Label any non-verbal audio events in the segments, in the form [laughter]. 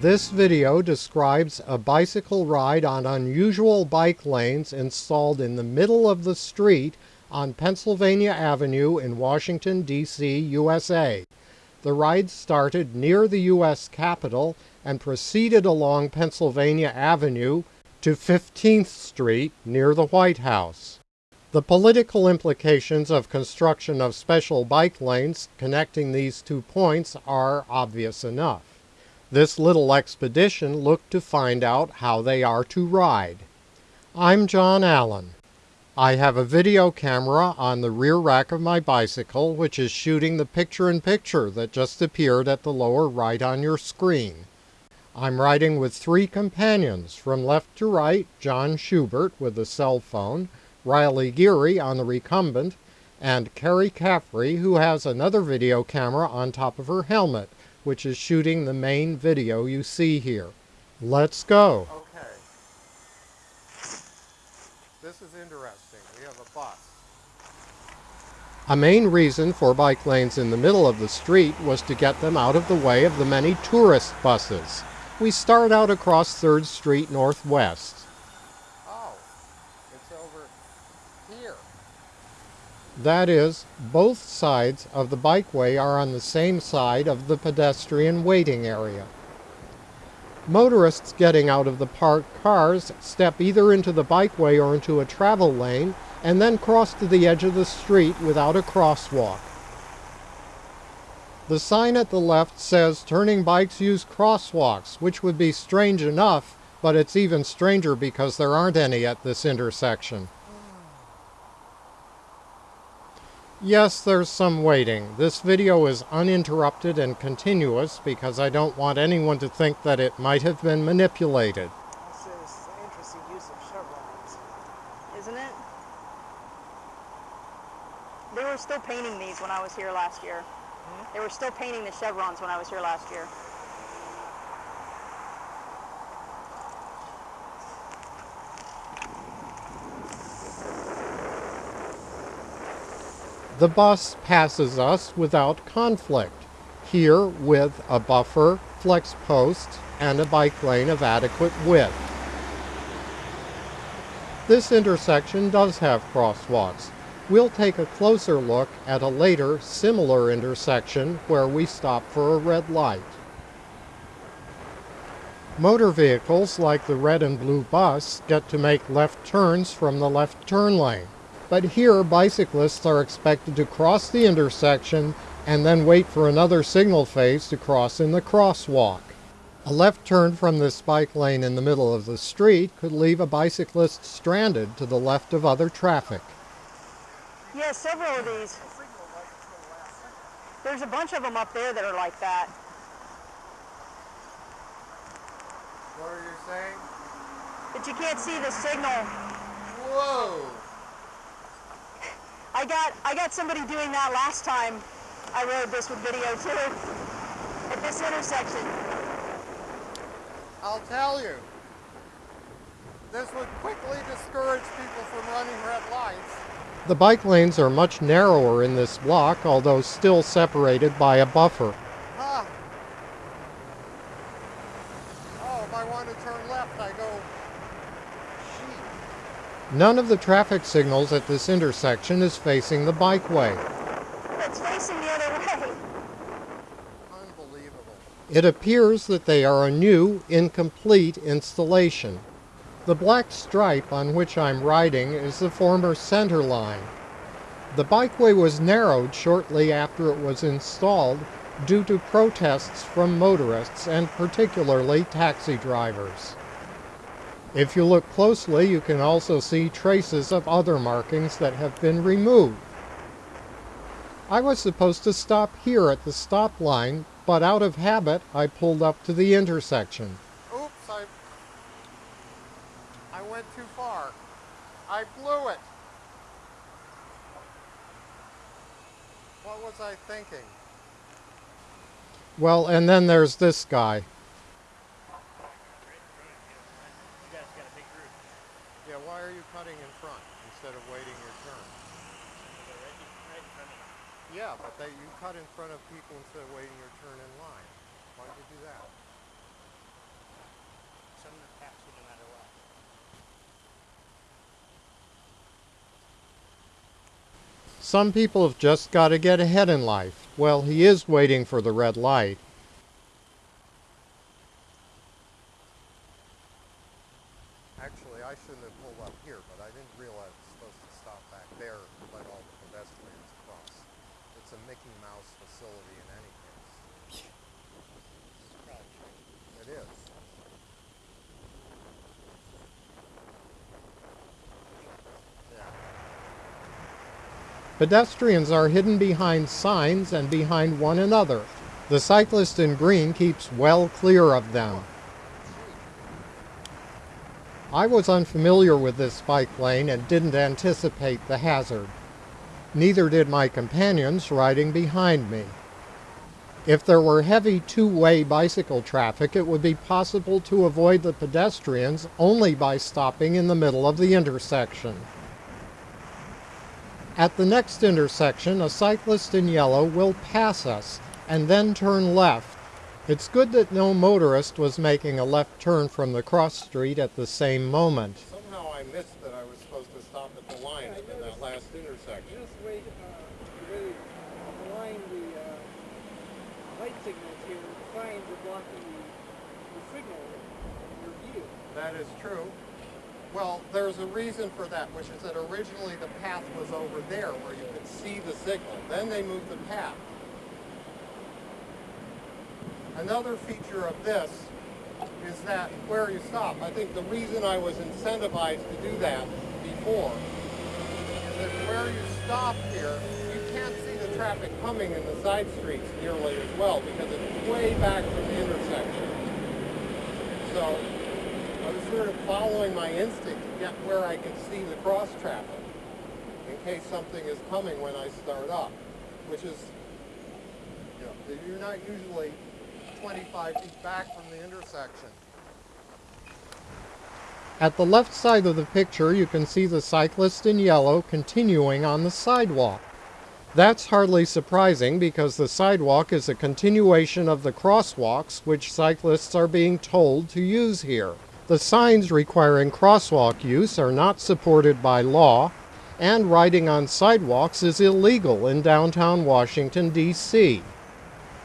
This video describes a bicycle ride on unusual bike lanes installed in the middle of the street on Pennsylvania Avenue in Washington, D.C., USA. The ride started near the U.S. Capitol and proceeded along Pennsylvania Avenue to 15th Street near the White House. The political implications of construction of special bike lanes connecting these two points are obvious enough. This little expedition looked to find out how they are to ride. I'm John Allen. I have a video camera on the rear rack of my bicycle which is shooting the picture-in-picture -picture that just appeared at the lower right on your screen. I'm riding with three companions, from left to right, John Schubert with a cell phone, Riley Geary on the recumbent, and Carrie Caffrey who has another video camera on top of her helmet which is shooting the main video you see here. Let's go. Okay. This is interesting. We have a bus. A main reason for bike lanes in the middle of the street was to get them out of the way of the many tourist buses. We start out across 3rd Street Northwest. That is, both sides of the bikeway are on the same side of the pedestrian waiting area. Motorists getting out of the parked cars step either into the bikeway or into a travel lane and then cross to the edge of the street without a crosswalk. The sign at the left says turning bikes use crosswalks, which would be strange enough, but it's even stranger because there aren't any at this intersection. Yes, there's some waiting. This video is uninterrupted and continuous because I don't want anyone to think that it might have been manipulated. This is an interesting use of chevrons, isn't it? They were still painting these when I was here last year. Hmm? They were still painting the chevrons when I was here last year. The bus passes us without conflict, here with a buffer, flex post, and a bike lane of adequate width. This intersection does have crosswalks. We'll take a closer look at a later, similar intersection where we stop for a red light. Motor vehicles like the red and blue bus get to make left turns from the left turn lane. But here, bicyclists are expected to cross the intersection and then wait for another signal phase to cross in the crosswalk. A left turn from this bike lane in the middle of the street could leave a bicyclist stranded to the left of other traffic. Yeah, several of these. There's a bunch of them up there that are like that. What are you saying? But you can't see the signal. Whoa! I got I got somebody doing that last time I rode this with video too at this intersection. I'll tell you, this would quickly discourage people from running red lights. The bike lanes are much narrower in this block, although still separated by a buffer. Huh. Oh, if I want to turn left, I go None of the traffic signals at this intersection is facing the bikeway. It's facing the other way. Unbelievable. It appears that they are a new, incomplete installation. The black stripe on which I'm riding is the former center line. The bikeway was narrowed shortly after it was installed due to protests from motorists and particularly taxi drivers. If you look closely, you can also see traces of other markings that have been removed. I was supposed to stop here at the stop line, but out of habit, I pulled up to the intersection. Oops, I, I went too far. I blew it. What was I thinking? Well, and then there's this guy. instead of waiting your turn. Yeah, but they, you cut in front of people instead of waiting your turn in line. Why'd you do that? Someone attacks you no matter what. Some people have just got to get ahead in life. Well, he is waiting for the red light, Actually, I shouldn't have pulled up here, but I didn't realize it's supposed to stop back there and let all the pedestrians cross. It's a Mickey Mouse facility in any case. [laughs] It is. Yeah. Pedestrians are hidden behind signs and behind one another. The cyclist in green keeps well clear of them. I was unfamiliar with this bike lane and didn't anticipate the hazard. Neither did my companions riding behind me. If there were heavy two-way bicycle traffic, it would be possible to avoid the pedestrians only by stopping in the middle of the intersection. At the next intersection, a cyclist in yellow will pass us and then turn left. It's good that no motorist was making a left turn from the cross street at the same moment. Somehow I missed that I was supposed to stop at the line in that last intersection. Just wait, uh, really align the, uh, light signals here, signs are blocking the, the signal in your view. That is true. Well, there's a reason for that, which is that originally the path was over there where you could see the signal. Then they moved the path. Another feature of this is that where you stop. I think the reason I was incentivized to do that before is that where you stop here, you can't see the traffic coming in the side streets nearly as well because it's way back from the intersection. So I was sort of following my instinct to get where I can see the cross traffic in case something is coming when I start up, which is, you know, you're not usually 25 feet back from the intersection. At the left side of the picture, you can see the cyclist in yellow continuing on the sidewalk. That's hardly surprising because the sidewalk is a continuation of the crosswalks which cyclists are being told to use here. The signs requiring crosswalk use are not supported by law, and riding on sidewalks is illegal in downtown Washington, D.C.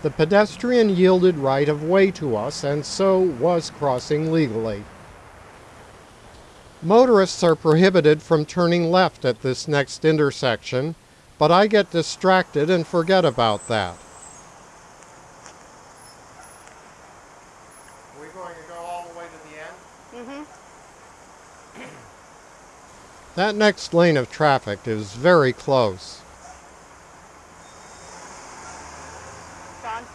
The pedestrian yielded right of way to us and so was crossing legally. Motorists are prohibited from turning left at this next intersection, but I get distracted and forget about that. Are we going to go all the way to the end? Mm-hmm. That next lane of traffic is very close. John,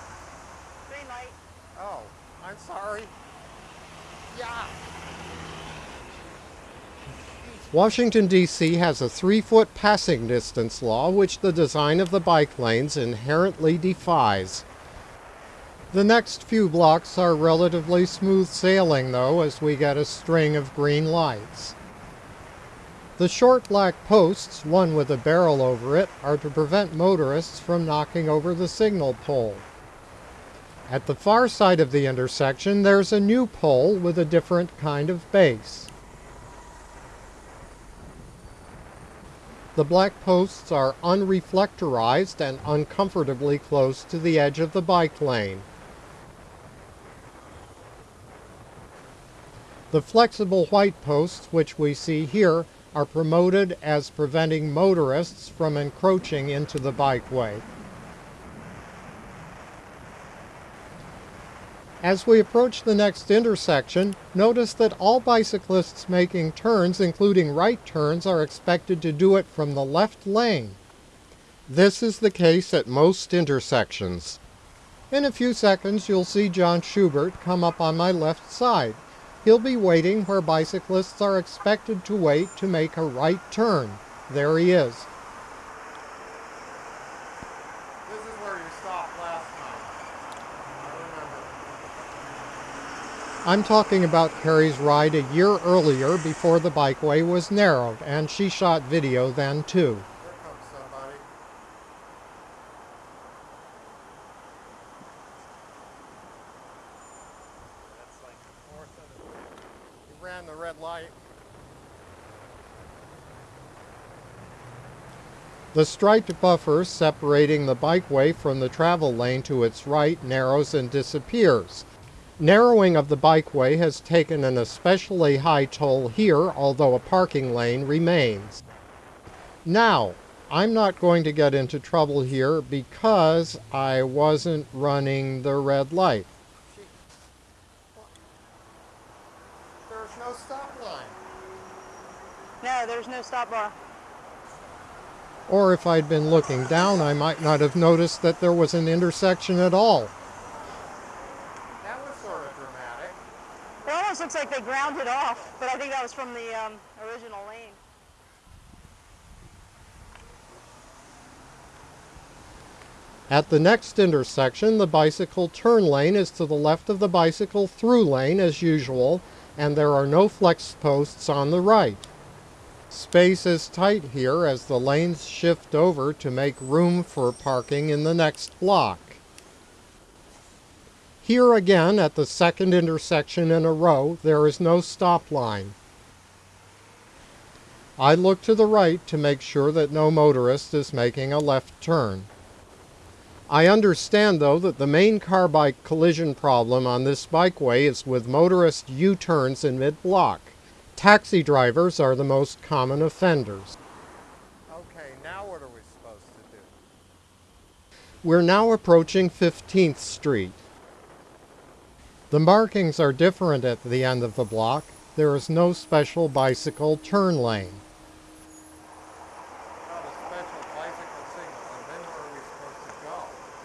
green light. Oh, I'm sorry. Yeah. Washington, D.C. has a three foot passing distance law which the design of the bike lanes inherently defies. The next few blocks are relatively smooth sailing, though, as we get a string of green lights. The short black posts, one with a barrel over it, are to prevent motorists from knocking over the signal pole. At the far side of the intersection, there's a new pole with a different kind of base. The black posts are unreflectorized and uncomfortably close to the edge of the bike lane. The flexible white posts, which we see here, are promoted as preventing motorists from encroaching into the bikeway. As we approach the next intersection, notice that all bicyclists making turns, including right turns, are expected to do it from the left lane. This is the case at most intersections. In a few seconds, you'll see John Schubert come up on my left side. He'll be waiting where bicyclists are expected to wait to make a right turn. There he is. This is where you stopped last time. I remember. I'm talking about Carrie's ride a year earlier before the bikeway was narrowed, and she shot video then too. Here comes somebody. That's like the fourth of the. He ran the red light. The striped buffer separating the bikeway from the travel lane to its right narrows and disappears. Narrowing of the bikeway has taken an especially high toll here, although a parking lane remains. Now, I'm not going to get into trouble here because I wasn't running the red light. There's no stop line. No, there's no stop bar. Or if I'd been looking down, I might not have noticed that there was an intersection at all. That was sort of dramatic. It almost looks like they ground it off, but I think that was from the um, original lane. At the next intersection, the bicycle turn lane is to the left of the bicycle through lane as usual, and there are no flex posts on the right. Space is tight here as the lanes shift over to make room for parking in the next block. Here again, at the second intersection in a row, there is no stop line. I look to the right to make sure that no motorist is making a left turn. I understand, though, that the main car-bike collision problem on this bikeway is with motorist U-turns in mid-block. Taxi drivers are the most common offenders. Okay, now what are we supposed to do? We're now approaching 15th Street. The markings are different at the end of the block. There is no special bicycle turn lane. Not a special bicycle signal, and then where are we supposed to go?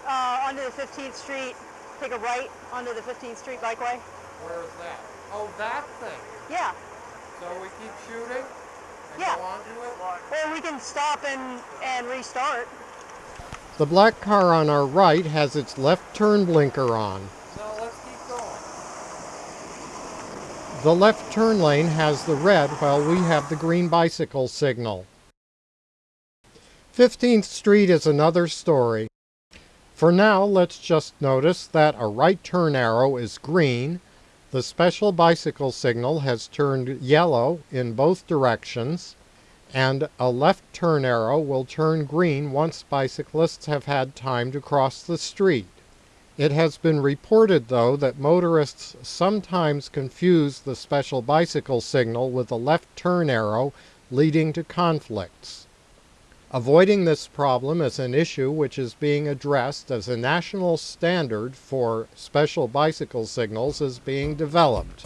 Uh, onto the 15th Street, take a right onto the 15th Street bikeway. Where is that? Oh, that thing. Yeah, So we keep shooting and Yeah. go onto it? or we can stop and, and restart. The black car on our right has its left turn blinker on. So let's keep going. The left turn lane has the red while we have the green bicycle signal. 15th Street is another story. For now, let's just notice that a right turn arrow is green, the special bicycle signal has turned yellow in both directions, and a left turn arrow will turn green once bicyclists have had time to cross the street. It has been reported, though, that motorists sometimes confuse the special bicycle signal with the left turn arrow, leading to conflicts. Avoiding this problem is an issue which is being addressed as a national standard for special bicycle signals is being developed.